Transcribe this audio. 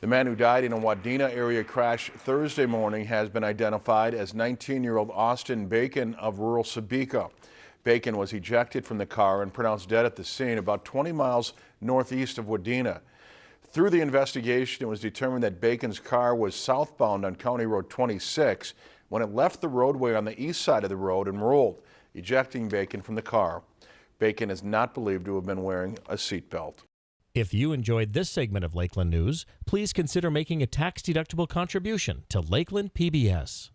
The man who died in a Wadena area crash Thursday morning has been identified as 19-year-old Austin Bacon of rural Sebeka. Bacon was ejected from the car and pronounced dead at the scene about 20 miles northeast of Wadena. Through the investigation, it was determined that Bacon's car was southbound on County Road 26 when it left the roadway on the east side of the road and rolled, ejecting Bacon from the car. Bacon is not believed to have been wearing a seatbelt. If you enjoyed this segment of Lakeland News, please consider making a tax-deductible contribution to Lakeland PBS.